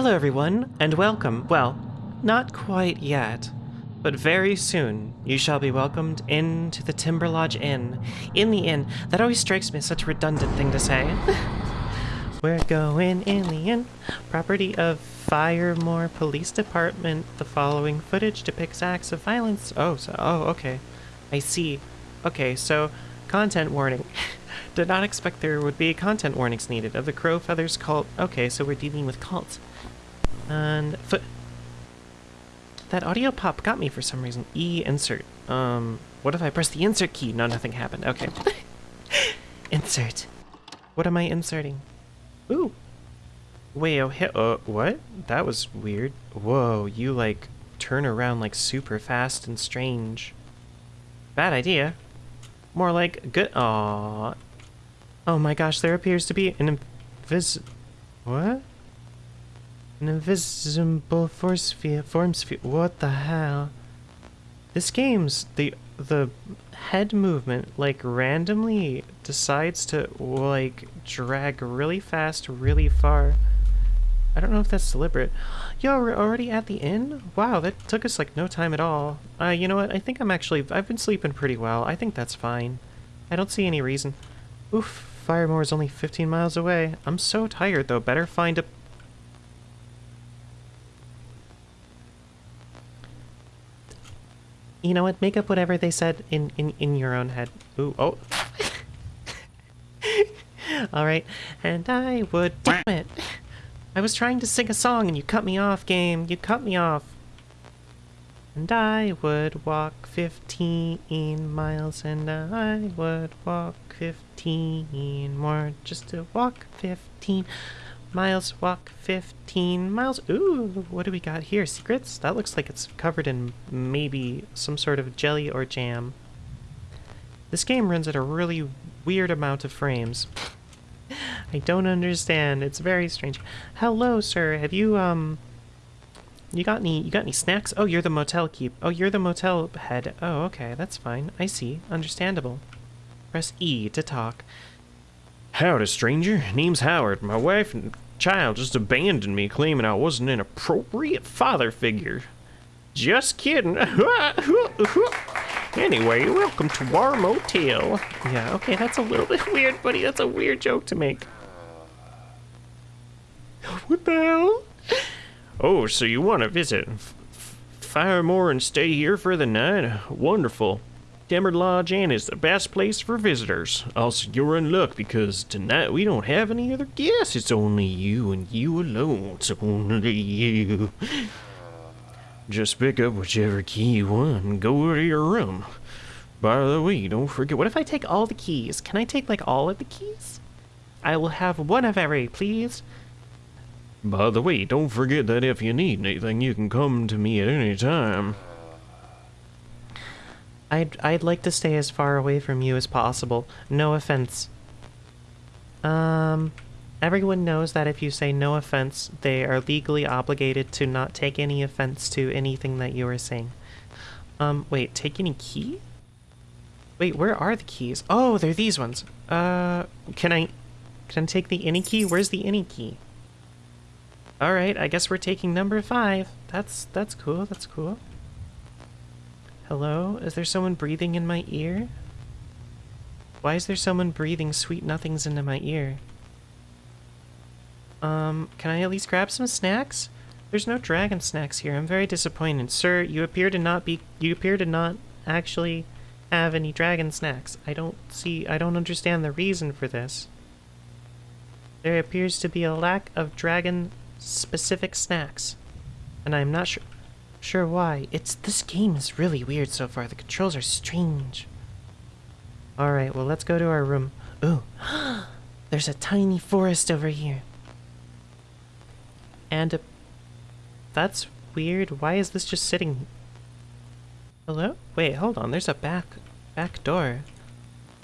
Hello, everyone, and welcome. Well, not quite yet, but very soon you shall be welcomed into the Timber Lodge Inn. In the inn, that always strikes me as such a redundant thing to say. We're going in the inn, property of Firemore Police Department. The following footage depicts acts of violence. Oh, so, oh, okay. I see. Okay, so content warning. Did not expect there would be content warnings needed of the Crow Feathers cult. Okay, so we're dealing with cults. And foot. That audio pop got me for some reason. E insert. Um, what if I press the insert key? No, nothing happened. Okay. insert. What am I inserting? Ooh. Wait, oh, hit. Uh, what? That was weird. Whoa, you like turn around like super fast and strange. Bad idea. More like good. Aww. Oh my gosh, there appears to be an invis. What? An invisible force field. Forms field. What the hell? This game's the the head movement like randomly decides to like drag really fast, really far. I don't know if that's deliberate. Yo, we're already at the inn? Wow, that took us like no time at all. Uh, you know what? I think I'm actually, I've been sleeping pretty well. I think that's fine. I don't see any reason. Oof, Firemore is only 15 miles away. I'm so tired though. Better find a... You know what? Make up whatever they said in, in, in your own head. Ooh, oh. Alright, and I would... Damn it! I was trying to sing a song and you cut me off, game. You cut me off. And I would walk 15 miles and I would walk 15 more just to walk 15 miles. Walk 15 miles. Ooh, what do we got here? Secrets? That looks like it's covered in maybe some sort of jelly or jam. This game runs at a really weird amount of frames. I don't understand. It's very strange. Hello, sir. Have you um you got any you got any snacks? Oh, you're the motel keep. Oh, you're the motel head. Oh, okay. That's fine. I see. Understandable. Press E to talk. Howdy, stranger. Name's Howard. My wife and child just abandoned me, claiming I wasn't an appropriate father figure. Just kidding. anyway, welcome to our motel. Yeah, okay, that's a little bit weird, buddy. That's a weird joke to make. What the hell? Oh, so you want to visit Firemore and stay here for the night? Wonderful. Timber Lodge Inn is the best place for visitors. Also, you're in luck because tonight we don't have any other guests. It's only you and you alone. It's only you. Just pick up whichever key you want and go to your room. By the way, don't forget. What if I take all the keys? Can I take like all of the keys? I will have one of every, please. By the way, don't forget that if you need anything, you can come to me at any time. I'd, I'd like to stay as far away from you as possible. No offense. Um, everyone knows that if you say no offense, they are legally obligated to not take any offense to anything that you are saying. Um, wait, take any key? Wait, where are the keys? Oh, they're these ones. Uh, can I, can I take the any key? Where's the any key? Alright, I guess we're taking number five. That's, that's cool, that's cool. Hello? Is there someone breathing in my ear? Why is there someone breathing sweet nothings into my ear? Um, can I at least grab some snacks? There's no dragon snacks here. I'm very disappointed. Sir, you appear to not be- you appear to not actually have any dragon snacks. I don't see- I don't understand the reason for this. There appears to be a lack of dragon specific snacks. And I'm not sure sure why. It's this game is really weird so far. The controls are strange. Alright, well let's go to our room. Ooh. There's a tiny forest over here. And a that's weird. Why is this just sitting Hello? Wait, hold on. There's a back back door.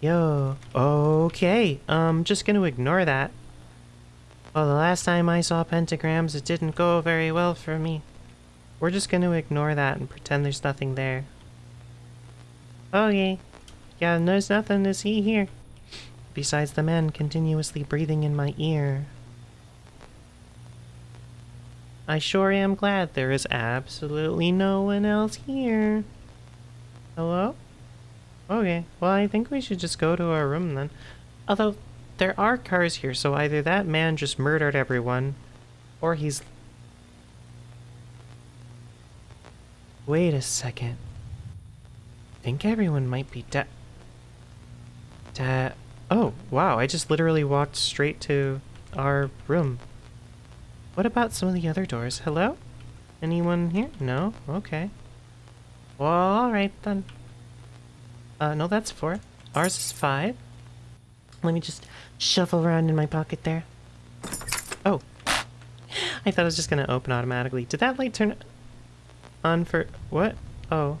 Yo. Okay. Um just gonna ignore that. Well, the last time I saw pentagrams, it didn't go very well for me. We're just going to ignore that and pretend there's nothing there. Okay. Yeah, there's nothing to see here. Besides the man continuously breathing in my ear. I sure am glad there is absolutely no one else here. Hello? Oh, okay, well, I think we should just go to our room then. Although, there are cars here, so either that man just murdered everyone, or he's... Wait a second. I think everyone might be dead. Oh, wow, I just literally walked straight to our room. What about some of the other doors? Hello? Anyone here? No? Okay. Well, alright then. Uh, no, that's four. Ours is five. Let me just shuffle around in my pocket there. Oh. I thought I was just gonna open automatically. Did that light turn on for... What? Oh.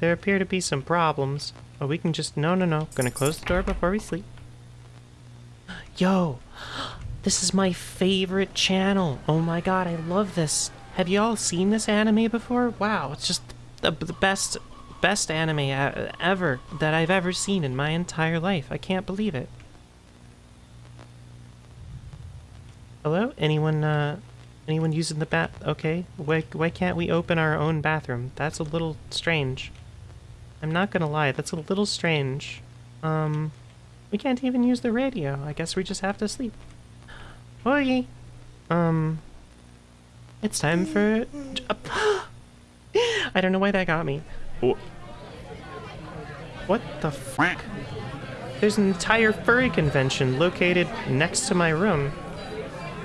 There appear to be some problems. Oh, we can just... No, no, no. Gonna close the door before we sleep. Yo! This is my favorite channel. Oh my god, I love this. Have you all seen this anime before? Wow, it's just the, the best best anime ever that I've ever seen in my entire life. I can't believe it. Hello? Anyone, uh, anyone using the bath? Okay. Why, why can't we open our own bathroom? That's a little strange. I'm not gonna lie, that's a little strange. Um, we can't even use the radio. I guess we just have to sleep. Okay. Um, it's time for... I don't know why that got me. Oh, What the fuck? There's an entire furry convention located next to my room.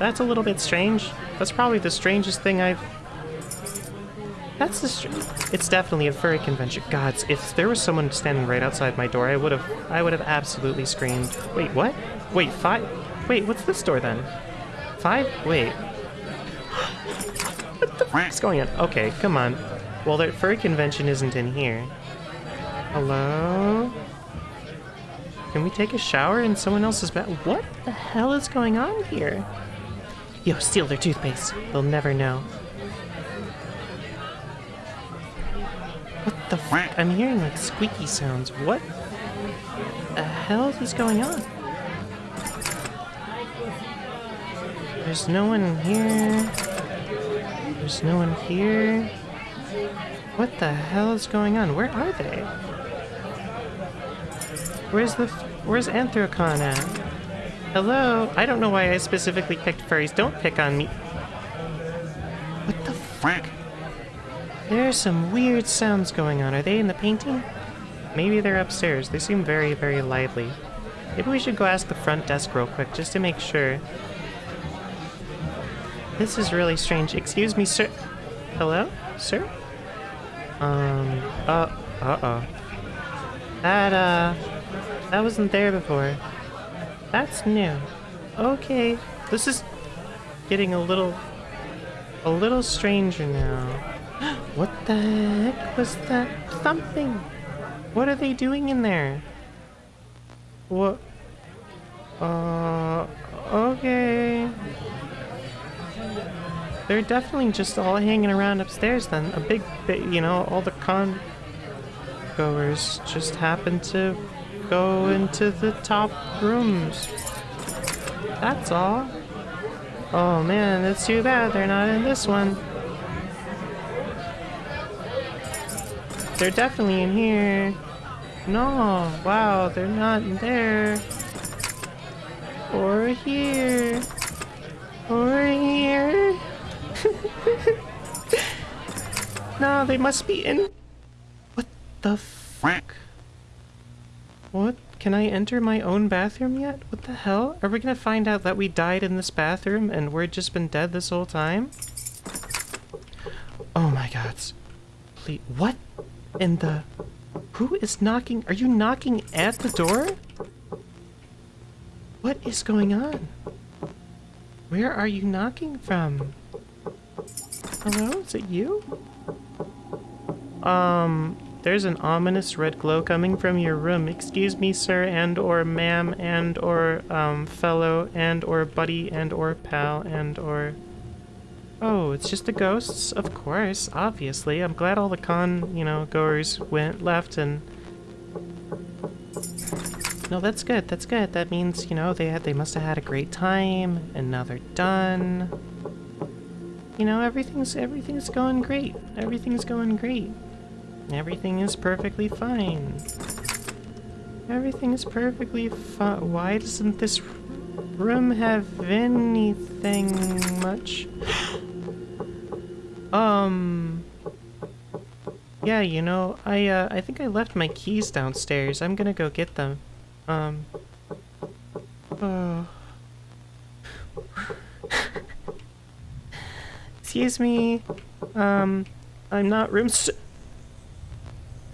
That's a little bit strange. That's probably the strangest thing I've... That's the str- It's definitely a furry convention. Gods, if there was someone standing right outside my door, I would have... I would have absolutely screamed. Wait, what? Wait, five? Wait, what's this door then? Five? Wait. what the f*** is going on? Okay, come on. Well, the furry convention isn't in here. Hello? Can we take a shower in someone else's bed? What the hell is going on here? Yo, steal their toothpaste. They'll never know. What the fuck? I'm hearing like squeaky sounds. What the hell is going on? There's no one here. There's no one here. What the hell is going on? Where are they? Where's the... f- Where's Anthrocon at? Hello? I don't know why I specifically picked furries. Don't pick on me. What the fuck? There are some weird sounds going on. Are they in the painting? Maybe they're upstairs. They seem very, very lively. Maybe we should go ask the front desk real quick just to make sure. This is really strange. Excuse me, sir. Hello? Sir? Um, uh, uh-oh. That, uh, that wasn't there before. That's new. Okay, this is getting a little, a little stranger now. What the heck was that thumping? What are they doing in there? What? Uh, okay. They're definitely just all hanging around upstairs then. A big, bit, you know, all the con goers just happen to go into the top rooms. That's all. Oh man, it's too bad they're not in this one. They're definitely in here. No, wow, they're not in there. Or here. Or here. no, they must be in. What the fuck? What? Can I enter my own bathroom yet? What the hell? Are we gonna find out that we died in this bathroom and we're just been dead this whole time? Oh my gods. Please. What? In the. Who is knocking? Are you knocking at the door? What is going on? Where are you knocking from? Hello? Is it you? Um, there's an ominous red glow coming from your room. Excuse me, sir, and or ma'am, and or um fellow, and or buddy, and or pal, and or Oh, it's just the ghosts? Of course, obviously. I'm glad all the con, you know, goers went left and No, that's good. That's good. That means, you know, they had they must have had a great time and now they're done. you know, everything's everything's going great. Everything's going great. Everything is perfectly fine. Everything is perfectly fine. Why doesn't this room have anything much? um. Yeah, you know, I uh, I think I left my keys downstairs. I'm gonna go get them. Um. Oh. Excuse me. Um, I'm not room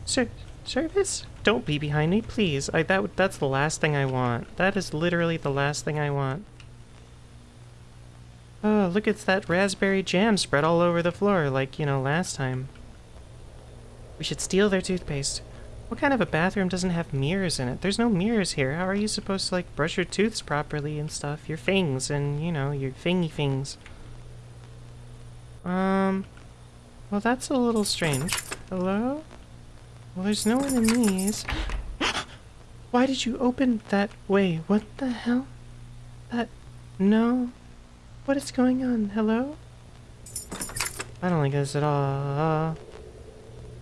Sir, service? Don't be behind me, please. I that that's the last thing I want. That is literally the last thing I want. Oh, look, it's that raspberry jam spread all over the floor, like, you know, last time. We should steal their toothpaste. What kind of a bathroom doesn't have mirrors in it? There's no mirrors here. How are you supposed to, like, brush your tooths properly and stuff? Your fangs and, you know, your fingy things. Um, well, that's a little strange. Hello? Well, there's no one in these. Why did you open that way? What the hell? That... No. What is going on? Hello? I don't like this at all.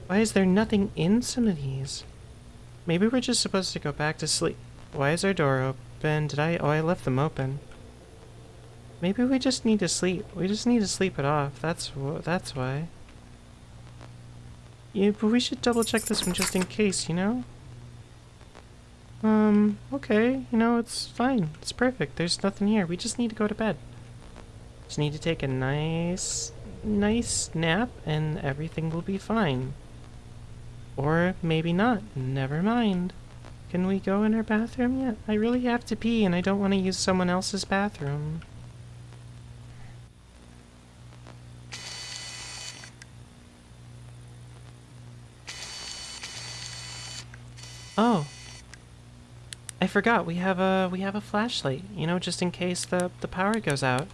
Why is there nothing in some of these? Maybe we're just supposed to go back to sleep. Why is our door open? Did I... Oh, I left them open. Maybe we just need to sleep. We just need to sleep it off. That's that's why. Yeah, but we should double check this one just in case, you know? Um, okay, you know, it's fine. It's perfect. There's nothing here. We just need to go to bed. Just need to take a nice, nice nap and everything will be fine. Or maybe not. Never mind. Can we go in our bathroom yet? I really have to pee and I don't want to use someone else's bathroom. Oh. I forgot we have a we have a flashlight, you know, just in case the the power goes out.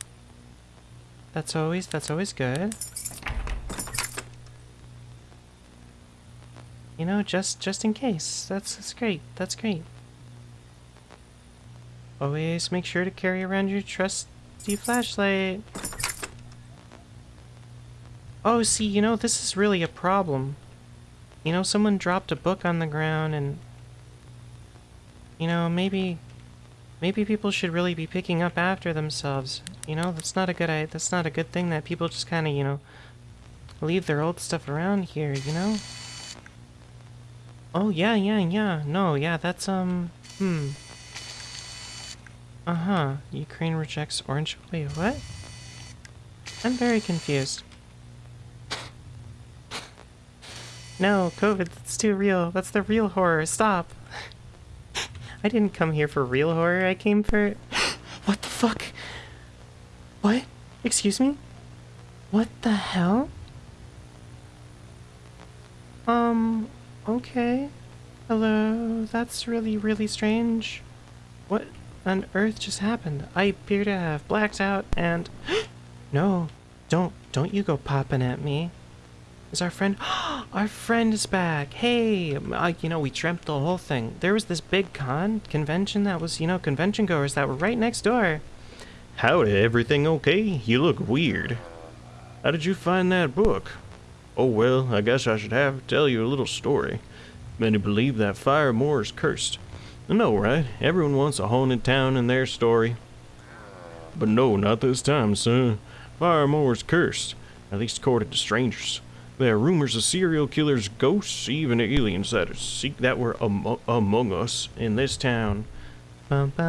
That's always that's always good. You know, just just in case. That's that's great. That's great. Always make sure to carry around your trusty flashlight. Oh, see, you know, this is really a problem. You know, someone dropped a book on the ground and you know, maybe maybe people should really be picking up after themselves. You know, that's not a good I that's not a good thing that people just kind of, you know, leave their old stuff around here, you know? Oh, yeah, yeah, yeah. No, yeah, that's um hmm. Uh-huh. Ukraine rejects orange. Wait, what? I'm very confused. No, COVID, it's too real. That's the real horror. Stop. I didn't come here for real horror, I came for... what the fuck? What? Excuse me? What the hell? Um, okay. Hello, that's really, really strange. What on earth just happened? I appear to have blacked out and... no, don't, don't you go popping at me. Is our friend... our friend is back! Hey! Uh, you know, we dreamt the whole thing. There was this big con convention that was, you know, convention goers that were right next door. Howdy, everything okay? You look weird. How did you find that book? Oh well, I guess I should have to tell you a little story. Many believe that Firemore is cursed. Know, right? Everyone wants a haunted town in their story. But no, not this time, son. Firemore's cursed, at least according to strangers. There are rumors of serial killers, ghosts, even aliens that seek that were am among us in this town. If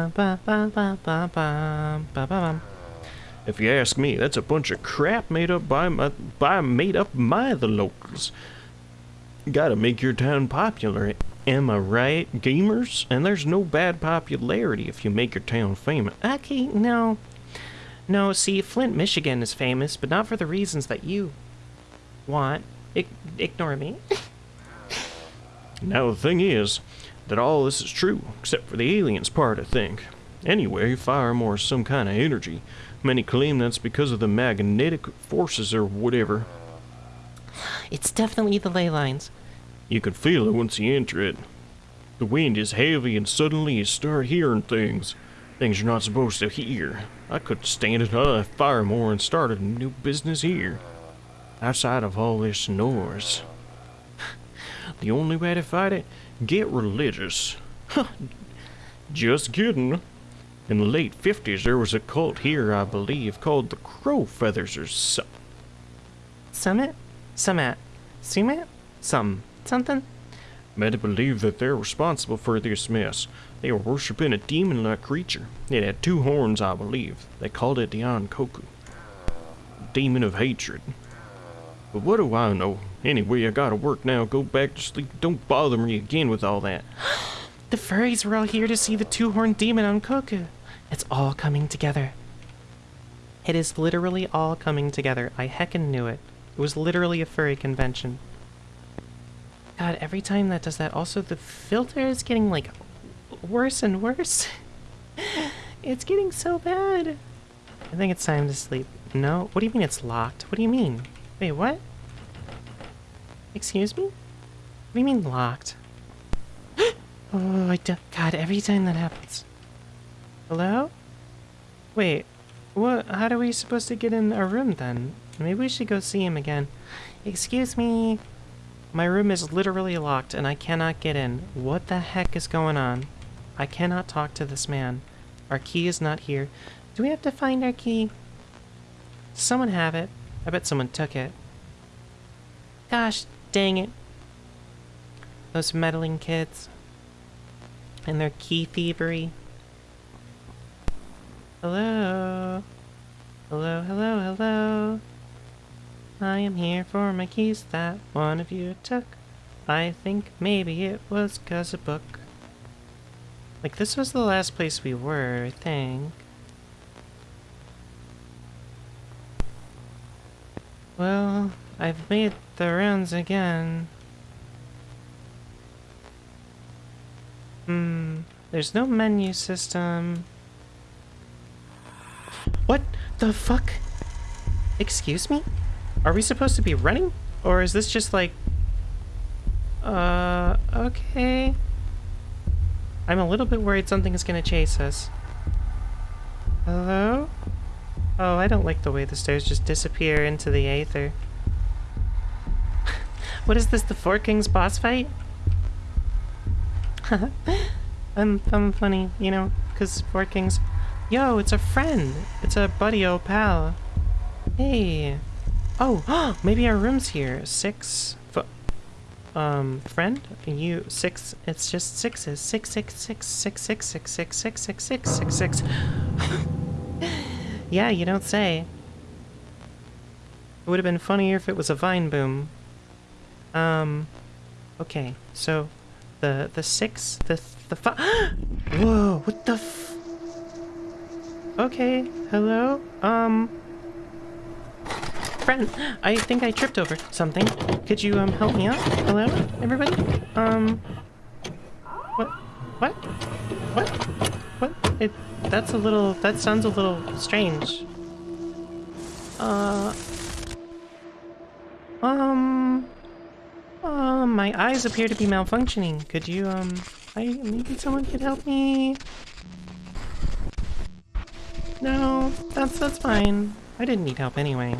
you ask me, that's a bunch of crap made up by my, by made up by the locals. Gotta make your town popular, am I right, gamers? And there's no bad popularity if you make your town famous. Okay, no. No, see, Flint, Michigan is famous, but not for the reasons that you want. I ignore me. now, the thing is that all this is true, except for the aliens part, I think. Anyway, Firemore is some kind of energy. Many claim that's because of the magnetic forces or whatever. It's definitely the ley lines. You can feel it once you enter it. The wind is heavy and suddenly you start hearing things. Things you're not supposed to hear. I could stand it. Uh, I left Firemore and started a new business here. Outside of all this noise. The only way to fight it, get religious. Just kidding. In the late 50s, there was a cult here, I believe, called the Crow Feathers or so. Summit? Summit? Summit? Some. Something? Many believe that they're responsible for this mess. They were worshipping a demon-like creature. It had two horns, I believe. They called it the Ankoku. Demon of hatred. But what do I know? Anyway, I gotta work now. Go back to sleep. Don't bother me again with all that. The furries were all here to see the two-horned demon Ankoku. It's all coming together. It is literally all coming together. I heckin' knew it. It was literally a furry convention. God, every time that does that, also the filter is getting like worse and worse. it's getting so bad. I think it's time to sleep. No? What do you mean it's locked? What do you mean? Wait, what? Excuse me? What do you mean locked? oh, I do- God, every time that happens. Hello? Wait, what? How are we supposed to get in our room then? Maybe we should go see him again. Excuse me. My room is literally locked and I cannot get in. What the heck is going on? I cannot talk to this man. Our key is not here. Do we have to find our key? Someone have it? I bet someone took it. Gosh, dang it. Those meddling kids. And their key thievery. Hello? Hello, hello, hello? I am here for my keys that one of you took. I think maybe it was 'cause a book. Like, this was the last place we were, I think. Well, I've made the rounds again. Hmm, there's no menu system. What the fuck? Excuse me? Are we supposed to be running? Or is this just like... Uh, okay. I'm a little bit worried something is gonna chase us. Hello? Oh, I don't like the way the stairs just disappear into the aether. what is this, the Four Kings boss fight? I'm, I'm funny, you know, because Four Kings... Yo, it's a friend! It's a buddy, oh pal. Hey. Oh, maybe our room's here. Six... Um, friend? You... Six... It's just sixes. Six, six, six, six, six, six, six, six, six, six, six, six. Yeah, you don't say. It would have been funnier if it was a vine boom. Um, okay, so the the six, the the five. Whoa! What the? F okay, hello. Um, friend, I think I tripped over something. Could you um help me out? Hello, everybody. Um, what? What? What? It that's a little, that sounds a little strange. Uh... Um... Uh, my eyes appear to be malfunctioning. Could you, um... I, maybe someone could help me? No, that's, that's fine. I didn't need help anyway.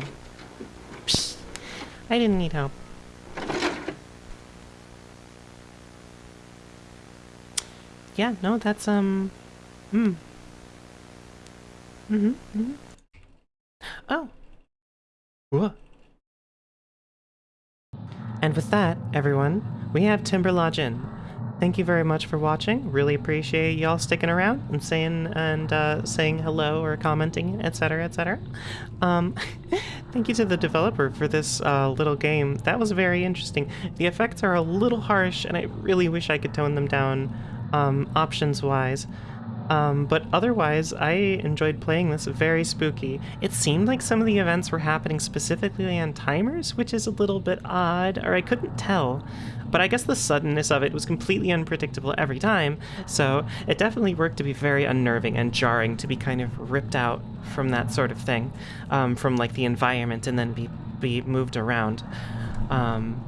I didn't need help. Yeah, no, that's, um... Hmm. Mm-hmm, mm-hmm. Oh. What? And with that, everyone, we have Timber Lodge Inn. Thank you very much for watching. Really appreciate y'all sticking around and saying and uh, saying hello or commenting, etc., etc. Um, thank you to the developer for this uh, little game. That was very interesting. The effects are a little harsh, and I really wish I could tone them down um, options-wise. Um, but otherwise, I enjoyed playing this. Very spooky. It seemed like some of the events were happening specifically on timers, which is a little bit odd, or I couldn't tell. But I guess the suddenness of it was completely unpredictable every time, so it definitely worked to be very unnerving and jarring to be kind of ripped out from that sort of thing, um, from like the environment and then be, be moved around. Um,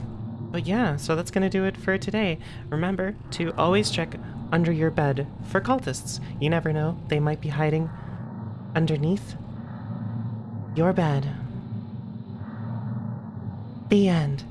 but yeah, so that's going to do it for today. Remember to always check under your bed for cultists. You never know, they might be hiding underneath your bed. The end.